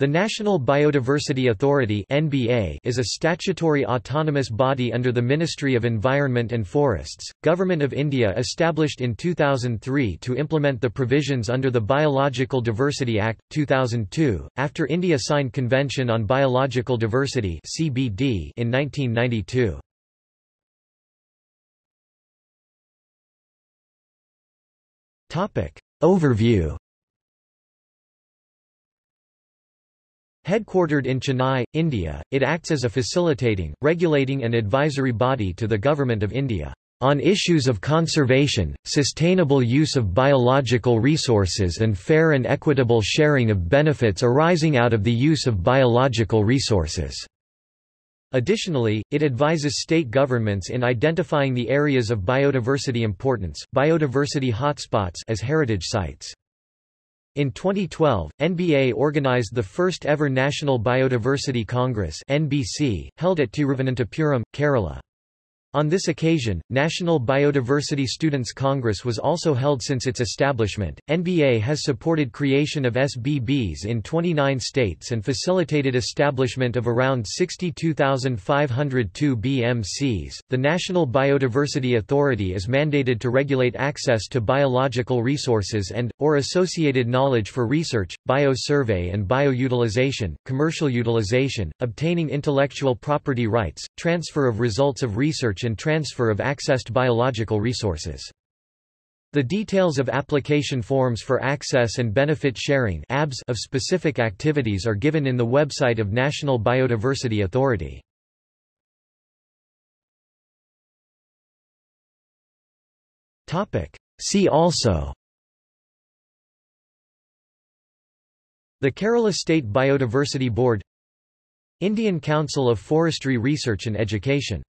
The National Biodiversity Authority (NBA) is a statutory autonomous body under the Ministry of Environment and Forests, Government of India established in 2003 to implement the provisions under the Biological Diversity Act 2002 after India signed Convention on Biological Diversity (CBD) in 1992. Topic Overview Headquartered in Chennai, India, it acts as a facilitating, regulating and advisory body to the Government of India on issues of conservation, sustainable use of biological resources and fair and equitable sharing of benefits arising out of the use of biological resources." Additionally, it advises state governments in identifying the areas of biodiversity importance biodiversity hotspots as heritage sites. In 2012, NBA organized the first ever National Biodiversity Congress NBC, held at Tiruvananthapuram, Kerala. On this occasion, National Biodiversity Students Congress was also held since its establishment. NBA has supported creation of SBBs in 29 states and facilitated establishment of around 62,502 BMCs. The National Biodiversity Authority is mandated to regulate access to biological resources and or associated knowledge for research, biosurvey and bioutilization, commercial utilization, obtaining intellectual property rights, transfer of results of research and transfer of accessed biological resources. The details of application forms for access and benefit sharing of specific activities are given in the website of National Biodiversity Authority. See also The Kerala State Biodiversity Board Indian Council of Forestry Research and Education